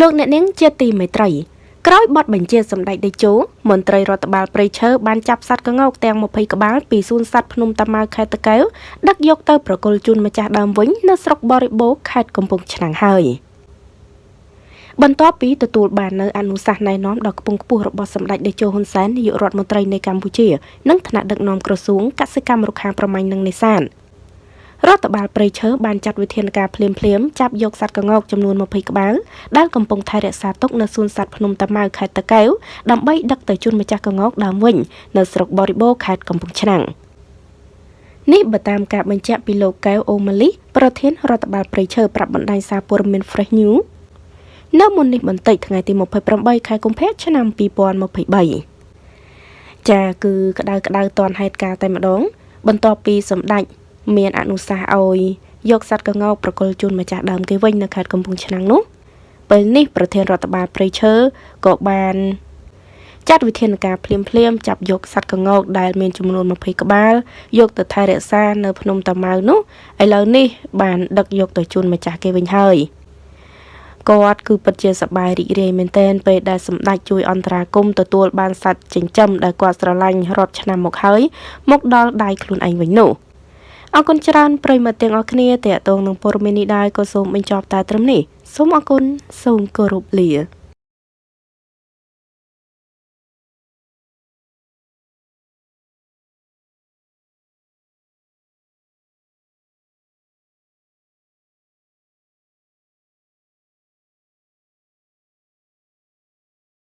លោកអ្នកនាងជាទីមេត្រីក្រោយបទបញ្ជាសម្ដេចតេជោមន្ត្រីរដ្ឋបាលព្រៃឈើបានចាប់សត្វក្ងោកទាំង20ក្បាលពីសួនសត្វភ្នំតាម៉ៅខេត្តតាកែវដឹកយកទៅប្រគល់ជូនម្ចាស់ដើមវិញនៅស្រុកបរិបូរខេត្តកំពង់ឆ្នាំងហើយបន្ទាប់ពីទទួលបាននៅអនុសាសន៍ណែនាំដ៏ខ្ពង់ខ្ពស់របស់សម្ដេចតេជោហ៊ុនសែននាយករដ្ឋមន្ត្រីនៃកម្ពុជានិងថ្នាក់ដឹកនាំក្រសួងកសិកម្មរុក្ខាប្រមាញ់និងនេសាទ រដ្ឋបាលព្រៃឈើបានចាត់វិធានការភ្លាមភ្លាមចាប់យកសត្វក្ងោកចំនួន20ក្បាលដែលកំពុងថែរក្សាទុកនៅសួនសត្វភ្នំតាម៉ៅខេត្តតាកែវដើម្បីដឹកទៅជូនម្ចាស់ក្ងោកដើមវិញនៅស្រុកបរិបូរខេត្តកំពង់ឆ្នាំងនេះបើតាមការបញ្ជាក់ពីលោកកែវអូម៉ាលីប្រធានរដ្ឋបាលព្រៃឈើប្រាប់បណ្ដាញសារព័ត៌មាន Fresh News នៅមុននេះបន្តិចថ្ងៃទី28ខែកុម្ភៈឆ្នាំ2023ចាគឺក្តៅក្តៅតនហេតុការតែម្ដង បន្ទាប់ពីសម្ដេច មានអនុសាសន៍ឲ្យយកសត្វកងោកប្រគល់ជូនម្ចាស់ដើមគេវិញនៅខេត្តកំពង់ឆ្នាំងនោះពេលនេះប្រធានរដ្ឋបាលព្រៃឈើក៏បានចាត់វិធានការភ្លាមភ្លាមចាប់យកសត្វកងោកដែលមានចំនួន20ក្បាលយកទៅថែរក្សានៅភ្នំតាម៉ៅនោះឥឡូវនេះបានដឹកយកទៅជូនម្ចាស់គេវិញហើយគាត់គឺពិតជាសប្បាយរីករាយមែនទែនពេលដែលសម្ដេចជួយអន្តរាគមទទួលបានសត្វចិញ្ចឹមដែលគាត់ស្រឡាញ់រាប់ឆ្នាំមកហើយមកដល់ដៃខ្លួនឯងវិញនោះ អរគុណច្រើនប្រិយមិត្តទាំងអស់គ្នាតេតងនឹងព័ត៌មាននេះដែរក៏សូមបញ្ចប់តែត្រឹមនេះសូមអរគុណសូមគោរពលា